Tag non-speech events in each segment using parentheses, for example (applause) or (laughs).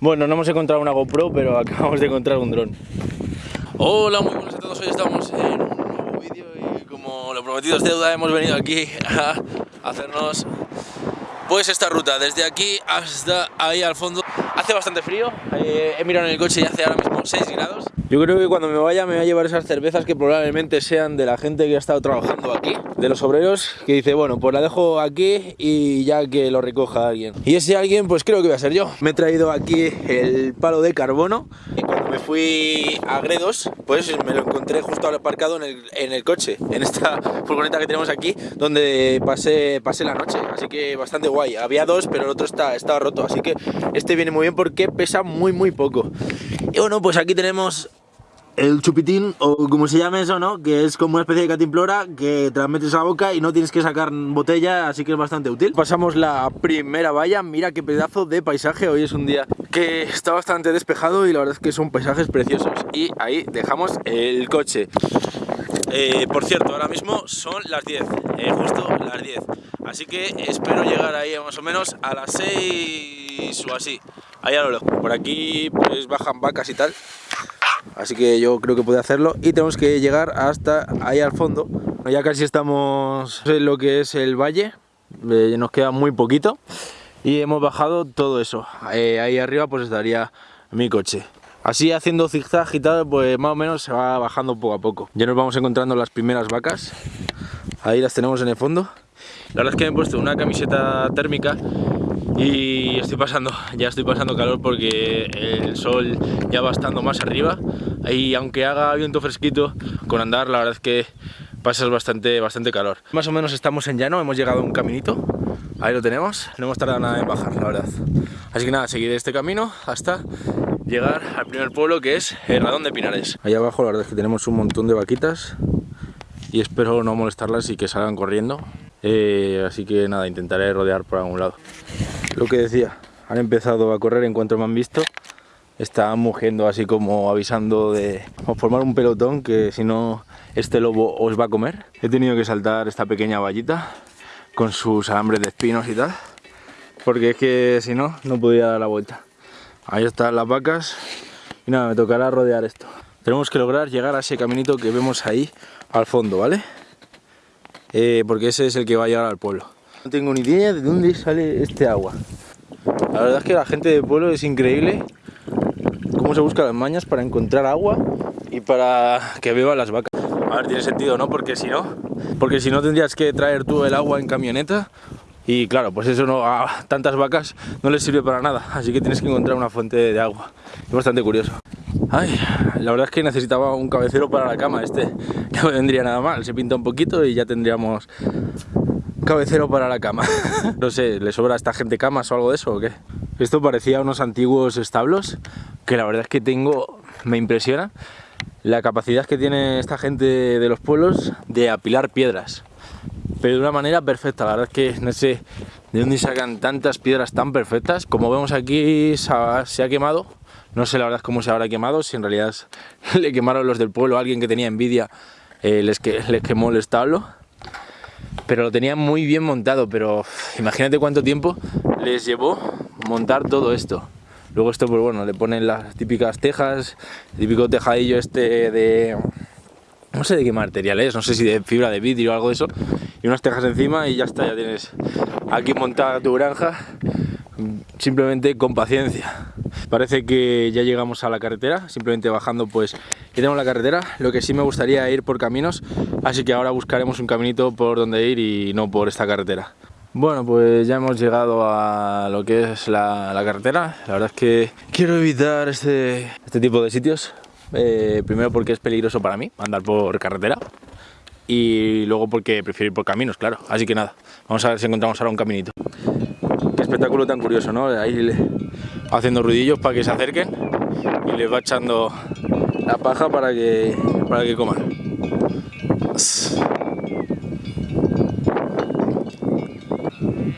Bueno, no hemos encontrado una GoPro, pero acabamos de encontrar un dron. Hola, muy buenas a todos. Hoy estamos en un nuevo vídeo y como lo prometido es deuda, hemos venido aquí a hacernos pues esta ruta desde aquí hasta ahí al fondo. Hace bastante frío, eh, he mirado en el coche y hace ahora mismo 6 grados. Yo creo que cuando me vaya me voy a llevar esas cervezas que probablemente sean de la gente que ha estado trabajando aquí, de los obreros, que dice, bueno, pues la dejo aquí y ya que lo recoja alguien. Y ese alguien, pues creo que voy a ser yo. Me he traído aquí el palo de carbono y cuando me fui a Gredos, pues me lo encontré justo aparcado en el, en el coche, en esta (laughs) furgoneta que tenemos aquí, donde pasé, pasé la noche, así que bastante guay. Había dos, pero el otro está, estaba roto, así que este viene muy bien porque pesa muy muy poco. Y bueno, pues aquí tenemos el chupitín, o como se llama eso, ¿no? Que es como una especie de catimplora que te la metes a la boca y no tienes que sacar botella, así que es bastante útil. Pasamos la primera valla, mira qué pedazo de paisaje, hoy es un día que está bastante despejado y la verdad es que son paisajes preciosos. Y ahí dejamos el coche. Eh, por cierto, ahora mismo son las 10, eh, justo las 10. Así que espero llegar ahí más o menos a las 6 o así. Ahí a lo lejos. Por aquí pues bajan vacas y tal. Así que yo creo que puede hacerlo y tenemos que llegar hasta ahí al fondo. Ya casi estamos en lo que es el valle, eh, nos queda muy poquito y hemos bajado todo eso. Eh, ahí arriba pues estaría mi coche. Así haciendo zigzag y tal, pues más o menos se va bajando poco a poco. Ya nos vamos encontrando las primeras vacas. Ahí las tenemos en el fondo. La verdad es que me he puesto una camiseta térmica y estoy pasando, ya estoy pasando calor porque el sol ya va estando más arriba y aunque haga viento fresquito, con andar la verdad es que pasas bastante, bastante calor. Más o menos estamos en llano, hemos llegado a un caminito, ahí lo tenemos, no hemos tardado nada en bajar, la verdad. Así que nada, seguiré este camino hasta llegar al primer pueblo que es el Radón de Pinares. Ahí abajo la verdad es que tenemos un montón de vaquitas y espero no molestarlas y que salgan corriendo. Eh, así que nada, intentaré rodear por algún lado. Lo que decía, han empezado a correr en cuanto me han visto. Están mugiendo así como avisando de formar un pelotón que si no este lobo os va a comer. He tenido que saltar esta pequeña vallita con sus alambres de espinos y tal. Porque es que si no, no podía dar la vuelta. Ahí están las vacas y nada, me tocará rodear esto. Tenemos que lograr llegar a ese caminito que vemos ahí al fondo, ¿vale? Eh, porque ese es el que va a llegar al pueblo. No tengo ni idea de dónde sale este agua. La verdad es que la gente del pueblo es increíble cómo se busca las mañas para encontrar agua y para que beban las vacas. A ver, tiene sentido, ¿no? Porque si no, porque si no tendrías que traer tú el agua en camioneta y claro, pues eso no, a tantas vacas no les sirve para nada, así que tienes que encontrar una fuente de agua. Es bastante curioso. Ay, la verdad es que necesitaba un cabecero para la cama, este (laughs) no vendría nada mal, se pinta un poquito y ya tendríamos cabecero para la cama. (laughs) no sé, ¿le sobra a esta gente camas o algo de eso o qué? Esto parecía unos antiguos establos que la verdad es que tengo, me impresiona la capacidad que tiene esta gente de los pueblos de apilar piedras pero de una manera perfecta, la verdad es que no sé de dónde sacan tantas piedras tan perfectas como vemos aquí se ha quemado no sé la verdad cómo se habrá quemado, si en realidad (laughs) le quemaron los del pueblo, alguien que tenía envidia eh, les, que, les quemó el establo. Pero lo tenían muy bien montado, pero imagínate cuánto tiempo les llevó montar todo esto. Luego esto, pues bueno, le ponen las típicas tejas, el típico tejadillo este de... No sé de qué material es, no sé si de fibra de vidrio o algo de eso. Y unas tejas encima y ya está, ya tienes aquí montada tu granja simplemente con paciencia. Parece que ya llegamos a la carretera, simplemente bajando pues ya tenemos la carretera, lo que sí me gustaría ir por caminos, así que ahora buscaremos un caminito por donde ir y no por esta carretera. Bueno, pues ya hemos llegado a lo que es la, carretera, la verdad es que quiero evitar este, este tipo de sitios, eh, primero porque es peligroso para mí andar por carretera, y luego porque prefiero ir por caminos, claro. Así que nada, vamos a ver si encontramos ahora un caminito espectáculo tan curioso, ¿no? Haciendo ruidillos para que se acerquen y les va echando la paja para que, para que coman.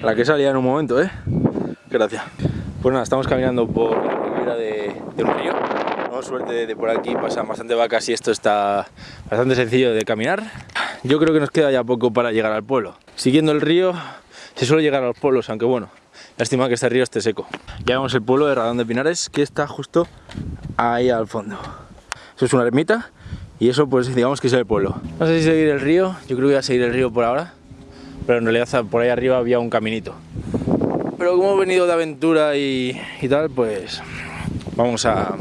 La que salía en un momento, ¿eh? Gracias. Pues nada, estamos caminando por la ribera de, un río. Tenemos suerte de, por aquí pasan bastante vacas y esto está bastante sencillo de caminar. Yo creo que nos queda ya poco para llegar al pueblo. Siguiendo el río se suele llegar a los pueblos, aunque bueno, Lástima que este río esté seco. Ya vemos el pueblo de Radón de Pinares que está justo ahí al fondo. Eso es una ermita y eso pues digamos que es el pueblo. No sé si seguir el río, yo creo que voy a seguir el río por ahora, pero en realidad por ahí arriba había un caminito. Pero como he venido de aventura y, y tal, pues vamos a,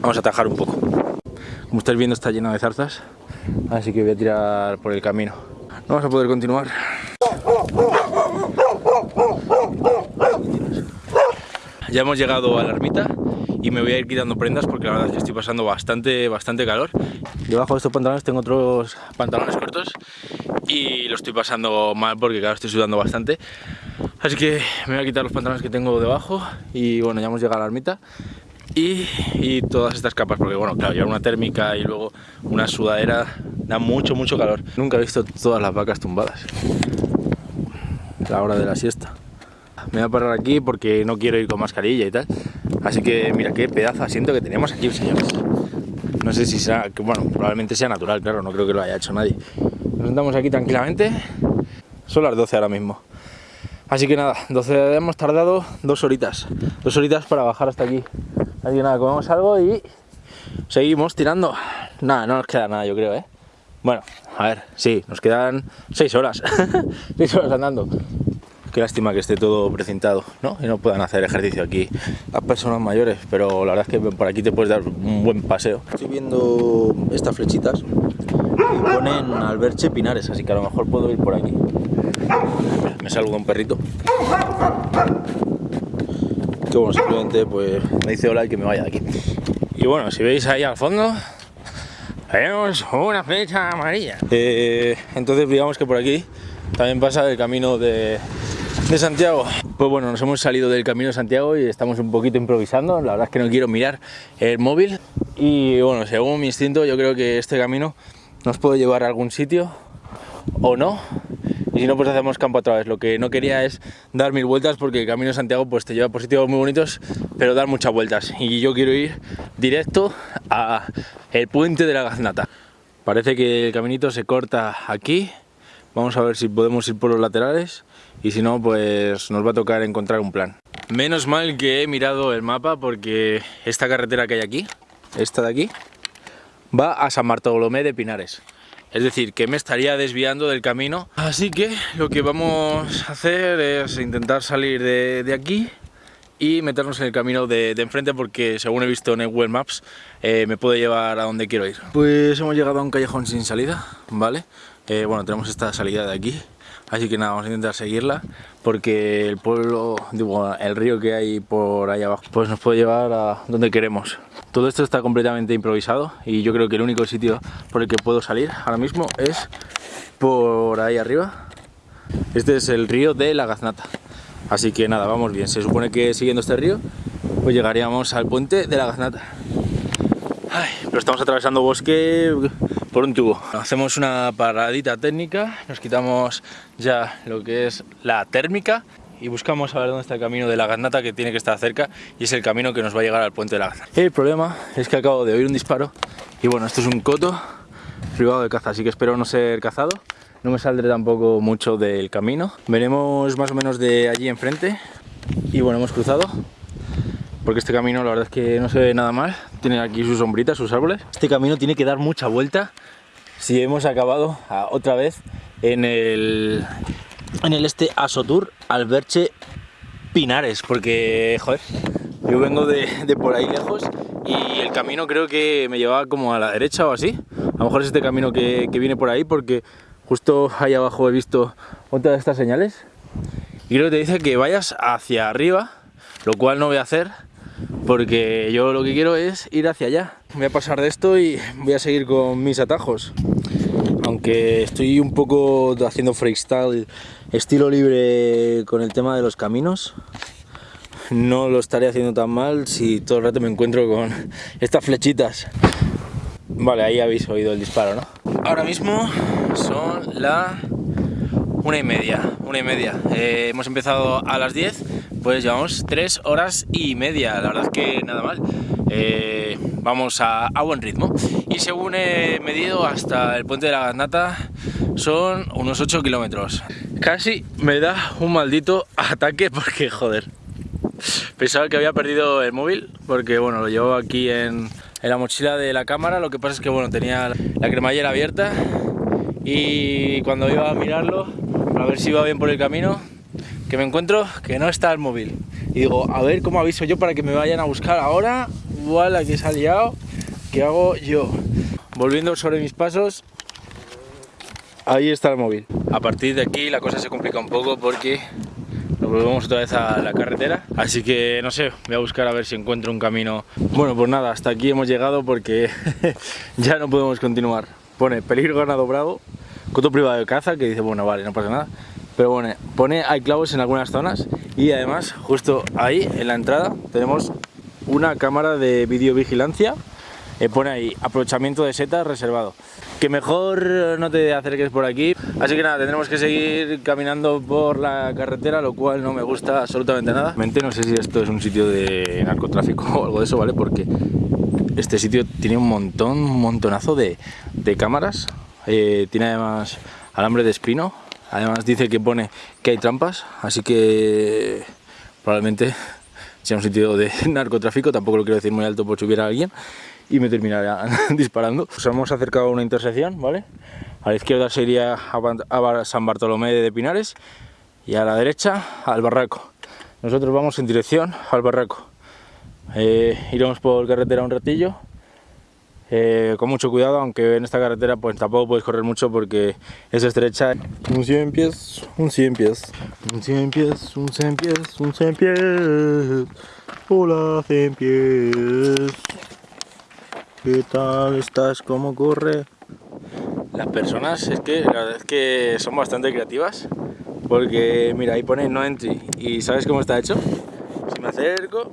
vamos a atajar un poco. Como estáis viendo está lleno de zarzas, así que voy a tirar por el camino. No vamos a poder continuar. Ya hemos llegado a la ermita y me voy a ir quitando prendas porque la verdad es que estoy pasando bastante, bastante calor. Debajo de estos pantalones tengo otros pantalones cortos y lo estoy pasando mal porque claro estoy sudando bastante. Así que me voy a quitar los pantalones que tengo debajo y bueno, ya hemos llegado a la ermita. Y, y, todas estas capas, porque bueno, claro, llevar una térmica y luego una sudadera da mucho, mucho calor. Nunca he visto todas las vacas tumbadas. La hora de la siesta. Me voy a parar aquí porque no quiero ir con mascarilla y tal. Así que mira qué pedazo de asiento que tenemos aquí, señores. No sé si será, bueno, probablemente sea natural, claro, no creo que lo haya hecho nadie. Nos sentamos aquí tranquilamente. Son las 12 ahora mismo. Así que nada, 12 hemos tardado dos horitas. Dos horitas para bajar hasta aquí. Así que nada, comemos algo y seguimos tirando. Nada, no nos queda nada, yo creo, ¿eh? Bueno, a ver, sí, nos quedan 6 horas. (laughs) 6 horas andando. Qué lástima que esté todo precintado, ¿no? Y no puedan hacer ejercicio aquí las personas mayores, pero la verdad es que por aquí te puedes dar un buen paseo. Estoy viendo estas flechitas y ponen Alberche Pinares, así que a lo mejor puedo ir por aquí. Me saluda un perrito. Que bueno, simplemente pues me dice hola y que me vaya de aquí. Y bueno, si veis ahí al fondo, vemos una flecha amarilla. Eh, entonces digamos que por aquí también pasa el camino de, de Santiago. Pues bueno, nos hemos salido del camino de Santiago y estamos un poquito improvisando. La verdad es que no quiero mirar el móvil. Y bueno, según mi instinto, yo creo que este camino nos puede llevar a algún sitio o no. Y si no, pues hacemos campo otra vez. Lo que no quería es dar mil vueltas porque el camino de Santiago pues te lleva por sitios muy bonitos, pero dar muchas vueltas. Y yo quiero ir directo a el puente de la Gaznata. Parece que el caminito se corta aquí. Vamos a ver si podemos ir por los laterales y si no, pues nos va a tocar encontrar un plan. Menos mal que he mirado el mapa porque esta carretera que hay aquí, esta de aquí, va a San Bartolomé de Pinares. Es decir, que me estaría desviando del camino. Así que lo que vamos a hacer es intentar salir de, aquí y meternos en el camino de, de, enfrente porque según he visto en el Google Maps eh, me puede llevar a donde quiero ir. Pues hemos llegado a un callejón sin salida, ¿vale? Eh, bueno, tenemos esta salida de aquí Así que nada, vamos a intentar seguirla porque el pueblo, digo, el río que hay por ahí abajo, pues nos puede llevar a donde queremos. Todo esto está completamente improvisado y yo creo que el único sitio por el que puedo salir ahora mismo es por ahí arriba. Este es el río de la Gaznata. Así que nada, vamos bien. Se supone que siguiendo este río, pues llegaríamos al puente de la Gaznata. Ay, pero estamos atravesando bosque por un tubo. Hacemos una paradita técnica, nos quitamos ya lo que es la térmica y buscamos a ver dónde está el camino de la Gaznata que tiene que estar cerca y es el camino que nos va a llegar al puente de la Gaznata. El problema es que acabo de oír un disparo y bueno, esto es un coto privado de caza, así que espero no ser cazado. No me saldré tampoco mucho del camino. Veremos más o menos de allí enfrente y bueno, hemos cruzado porque este camino la verdad es que no se ve nada mal, tiene aquí sus sombritas, sus árboles. Este camino tiene que dar mucha vuelta si hemos acabado a, otra vez en el, en el este Asotur Alberche Pinares, porque, joder, yo vengo de, de, por ahí lejos y el camino creo que me llevaba como a la derecha o así. A lo mejor es este camino que, que viene por ahí porque justo ahí abajo he visto otra de estas señales. Y creo que te dice que vayas hacia arriba, lo cual no voy a hacer porque yo lo que quiero es ir hacia allá. Voy a pasar de esto y voy a seguir con mis atajos. Aunque estoy un poco haciendo freestyle, estilo libre con el tema de los caminos, no lo estaré haciendo tan mal si todo el rato me encuentro con (laughs) estas flechitas. Vale, ahí habéis oído el disparo, ¿no? Ahora mismo son la una y media, una y media. Eh, hemos empezado a las 10 pues llevamos tres horas y media, la verdad es que nada mal. Eh, vamos a, buen ritmo. Y según he medido hasta el puente de la Gaznata son unos 8 kilómetros. Casi me da un maldito ataque porque, joder, pensaba que había perdido el móvil porque, bueno, lo llevo aquí en, en la mochila de la cámara. Lo que pasa es que, bueno, tenía la cremallera abierta y cuando iba a mirarlo, a ver si iba bien por el camino, que me encuentro que no está el móvil. Y digo, a ver cómo aviso yo para que me vayan a buscar ahora. Igual aquí se ha liado. ¿Qué hago yo? Volviendo sobre mis pasos, ahí está el móvil. A partir de aquí la cosa se complica un poco porque nos volvemos otra vez a la carretera. Así que no sé, voy a buscar a ver si encuentro un camino. Bueno, pues nada, hasta aquí hemos llegado porque (laughs) ya no podemos continuar. Pone peligro ganado bravo, coto privado de caza, que dice, bueno, vale, no pasa nada. Pero bueno, pone hay clavos en algunas zonas y además justo ahí en la entrada tenemos una cámara de videovigilancia. Eh, pone ahí aprovechamiento de setas reservado. Que mejor no te acerques por aquí. Así que nada tendremos que seguir caminando por la carretera lo cual no me gusta absolutamente nada. No sé si esto es un sitio de narcotráfico (laughs) o algo de eso vale porque este sitio tiene un montón un montonazo de, de cámaras. Eh, tiene además alambre de espino además dice que pone que hay trampas así que probablemente sea un sitio de (laughs) narcotráfico tampoco lo quiero decir muy alto por si hubiera alguien y me terminaría (laughs) disparando. Nos hemos acercado a una intersección, ¿vale? A la izquierda sería a San Bartolomé de Pinares y a la derecha al barraco. Nosotros vamos en dirección al barraco. Eh, iremos por carretera un ratillo, eh, con mucho cuidado, aunque en esta carretera pues tampoco puedes correr mucho porque es estrecha. Un 100 pies, un 100 pies, un 100 pies, un 100 pies, un 100 pies, hola 100 pies. ¿Qué tal estás? ¿Cómo corre? Las personas es que la verdad es que son bastante creativas porque mira ahí pone no entry y ¿sabes cómo está hecho? Si me acerco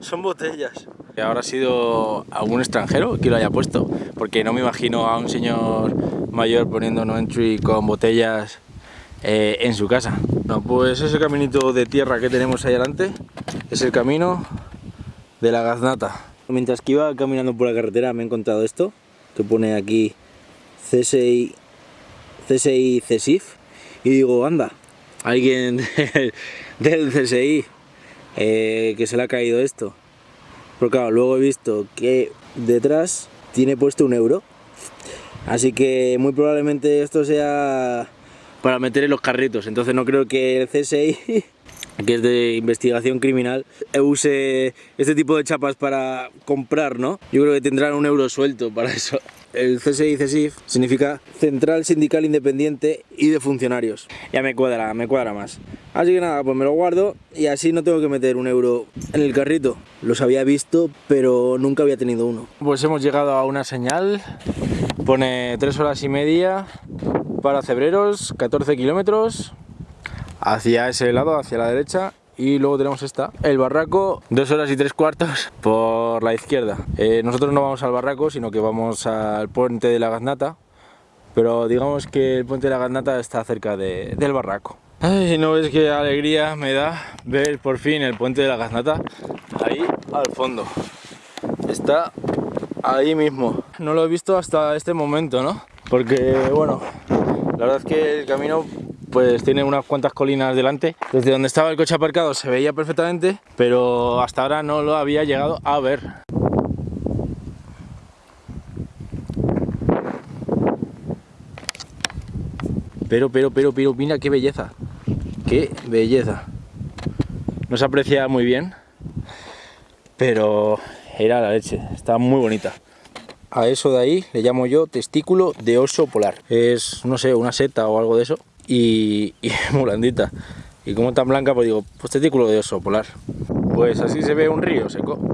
son botellas. Ahora ha sido algún extranjero que lo haya puesto porque no me imagino a un señor mayor poniendo no entry con botellas eh, en su casa. No, pues ese caminito de tierra que tenemos ahí adelante es el camino de la gaznata. Mientras que iba caminando por la carretera me he encontrado esto, que pone aquí CSI, CSI CESIF, y digo, anda, alguien (laughs) del CSI eh, que se le ha caído esto. Pero claro, luego he visto que detrás tiene puesto un euro, así que muy probablemente esto sea para meter en los carritos, entonces no creo que el CSI (laughs) que es de investigación criminal, use este tipo de chapas para comprar, ¿no? Yo creo que tendrán un euro suelto para eso. El CSI CSIF significa Central Sindical Independiente y de Funcionarios. Ya me cuadra, me cuadra más. Así que nada, pues me lo guardo y así no tengo que meter un euro en el carrito. Los había visto, pero nunca había tenido uno. Pues hemos llegado a una señal. Pone 3 horas y media para Cebreros, 14 kilómetros, hacia ese lado, hacia la derecha y luego tenemos esta, el barraco, dos horas y tres cuartos por la izquierda. Eh, nosotros no vamos al barraco, sino que vamos al puente de la Gaznata, pero digamos que el puente de la Gaznata está cerca del barraco. Ay, no ves qué alegría me da ver por fin el puente de la Gaznata ahí al fondo. Está ahí mismo. No lo he visto hasta este momento, ¿no? Porque, bueno, la verdad es que el camino pues tiene unas cuantas colinas delante. Desde donde estaba el coche aparcado se veía perfectamente, pero hasta ahora no lo había llegado a ver. Pero, pero, pero, pero, mira qué belleza. Qué belleza. No se aprecia muy bien, pero era la leche. Está muy bonita. A eso de ahí le llamo yo testículo de oso polar. Es, no sé, una seta o algo de eso y, y (laughs) muy blandita. Y como tan blanca, pues digo, pues testículo de oso polar. Pues así se ve un río seco. (laughs)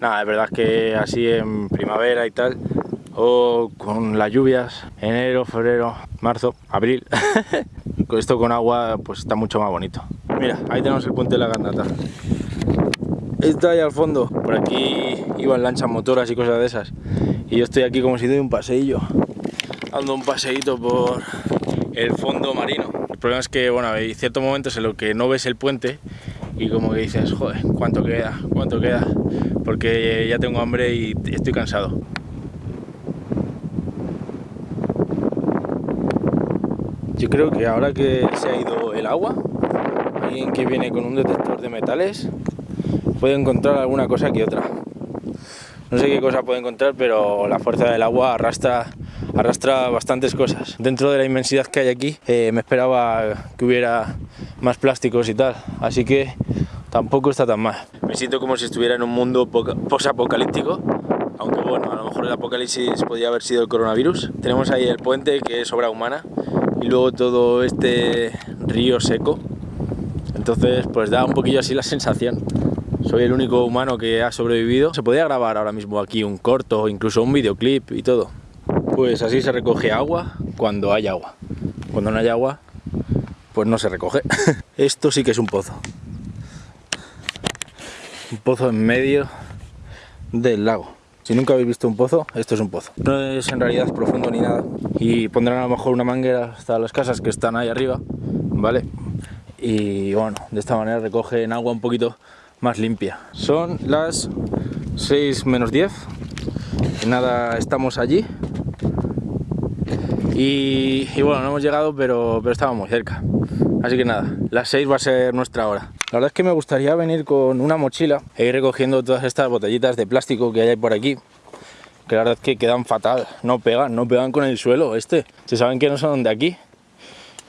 Nada, es verdad que así en primavera y tal, o con las lluvias, enero, febrero, marzo, abril, (laughs) con esto con agua pues está mucho más bonito. Mira, ahí tenemos el puente de la Gandata. Está ahí al fondo, por aquí iban lanchas motoras y cosas de esas. Y yo estoy aquí como si doy un paseillo dando un paseíto por el fondo marino. El problema es que, bueno, hay ciertos momentos en los que no ves el puente y como que dices, joder, ¿cuánto queda? ¿Cuánto queda? Porque ya tengo hambre y estoy cansado. Yo creo que ahora que se ha ido el agua, alguien que viene con un detector de metales puede encontrar alguna cosa que otra. No sé qué cosa puede encontrar, pero la fuerza del agua arrastra, arrastra bastantes cosas. Dentro de la inmensidad que hay aquí, eh, me esperaba que hubiera más plásticos y tal, así que tampoco está tan mal. Me siento como si estuviera en un mundo post-apocalíptico, aunque bueno, a lo mejor el apocalipsis podría haber sido el coronavirus. Tenemos ahí el puente, que es obra humana, y luego todo este río seco. Entonces, pues da un poquillo así la sensación. Soy el único humano que ha sobrevivido. Se podría grabar ahora mismo aquí un corto, incluso un videoclip y todo. Pues así se recoge agua cuando hay agua. Cuando no hay agua, pues no se recoge. (laughs) Esto sí que es un pozo. Un pozo en medio del lago. Si nunca habéis visto un pozo, esto es un pozo. No es en realidad profundo ni nada. Y pondrán a lo mejor una manguera hasta las casas que están ahí arriba, ¿vale? Y bueno, de esta manera recogen agua un poquito más limpia. Son las 6 menos 10. Y nada, estamos allí. Y, bueno, no hemos llegado, pero, pero estábamos cerca. Así que nada, las 6 va a ser nuestra hora. La verdad es que me gustaría venir con una mochila e ir recogiendo todas estas botellitas de plástico que hay por aquí. Que la verdad es que quedan fatal, no pegan, no pegan con el suelo este. Se saben que no son de aquí.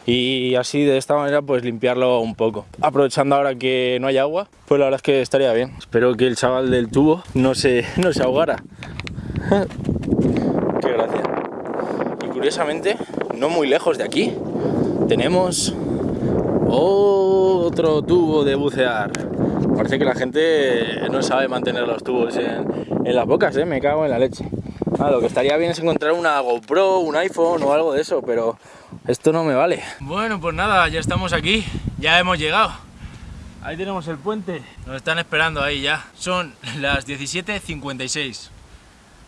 Y así de esta manera pues limpiarlo un poco. Aprovechando ahora que no hay agua, pues la verdad es que estaría bien. Espero que el chaval del tubo no se, no se ahogara. (laughs) Curiosamente, no muy lejos de aquí, tenemos otro tubo de bucear. Parece que la gente no sabe mantener los tubos en, las bocas, ¿eh? me cago en la leche. Ah, lo que estaría bien es encontrar una GoPro, un iPhone o algo de eso, pero esto no me vale. Bueno, pues nada, ya estamos aquí, ya hemos llegado. Ahí tenemos el puente, nos están esperando ahí ya. Son las 17.56.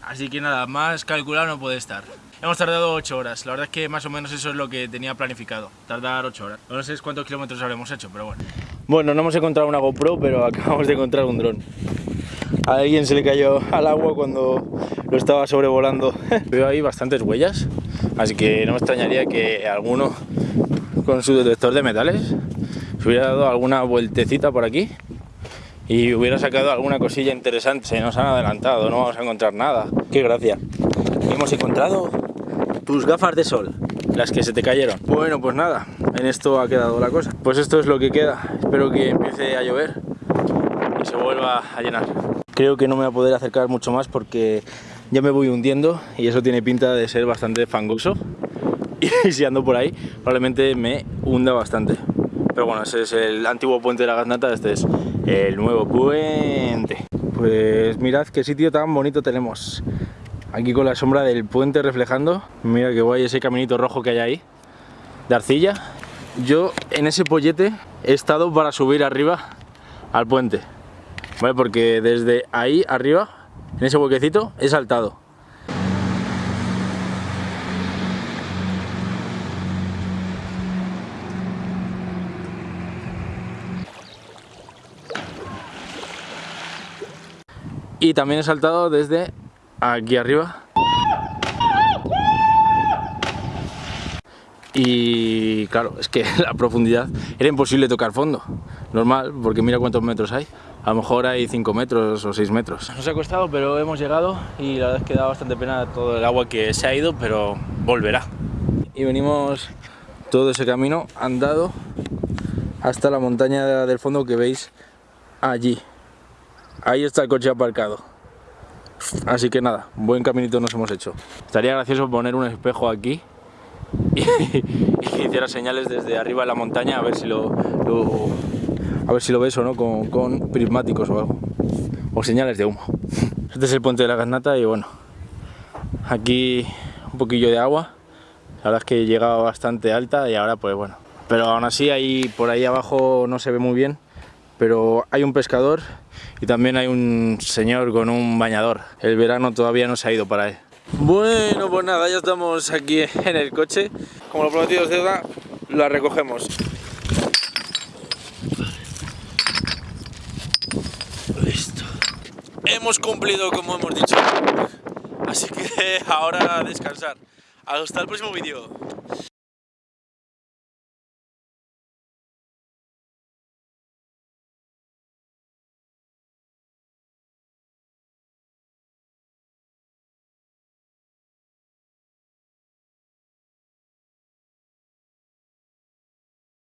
Así que nada, más calculado no puede estar. Hemos tardado 8 horas, la verdad es que más o menos eso es lo que tenía planificado, tardar 8 horas. No sé cuántos kilómetros habremos hecho, pero bueno. Bueno, no hemos encontrado una GoPro, pero acabamos de encontrar un dron. A alguien se le cayó al agua cuando lo estaba sobrevolando. (laughs) Veo ahí bastantes huellas, así que no me extrañaría que alguno con su detector de metales se hubiera dado alguna vueltecita por aquí y hubiera sacado alguna cosilla interesante. Se nos han adelantado, no vamos a encontrar nada. ¡Qué gracia! Hemos encontrado tus gafas de sol, las que se te cayeron. Bueno, pues nada, en esto ha quedado la cosa. Pues esto es lo que queda. Espero que empiece a llover y se vuelva a llenar. Creo que no me voy a poder acercar mucho más porque ya me voy hundiendo y eso tiene pinta de ser bastante fangoso. (laughs) Y si ando por ahí, probablemente me hunda bastante. Pero bueno, ese es el antiguo puente de la Gaznata, este es el nuevo puente. Pues mirad qué sitio tan bonito tenemos. Aquí con la sombra del puente reflejando. Mira qué guay ese caminito rojo que hay ahí. De arcilla. Yo en ese pollete he estado para subir arriba al puente. ¿Vale? Porque desde ahí arriba, en ese huequecito, he saltado. Y también he saltado desde aquí arriba. Y claro, es que (laughs) la profundidad era imposible tocar fondo. Normal, porque mira cuántos metros hay. A lo mejor hay 5 metros o 6 metros. Nos ha costado, pero hemos llegado y la verdad es que da bastante pena todo el agua que se ha ido, pero volverá. Y venimos todo ese camino andado hasta la montaña del fondo que veis allí. Ahí está el coche aparcado. Así que nada, buen caminito nos hemos hecho. Estaría gracioso poner un espejo aquí y, que hiciera señales desde arriba de la montaña a ver si lo, a ver si lo ves o no con, prismáticos o algo. O señales de humo. Este es el puente de la Gaznata y bueno, aquí un poquillo de agua. La verdad es que llegaba bastante alta y ahora pues bueno. Pero aún así ahí por ahí abajo no se ve muy bien. Pero hay un pescador y también hay un señor con un bañador. El verano todavía no se ha ido para él. Bueno, pues nada, ya estamos aquí en el coche. Como lo prometido es deuda, la recogemos. Listo. Hemos cumplido como hemos dicho. Así que (laughs) ahora a descansar. Hasta el próximo vídeo.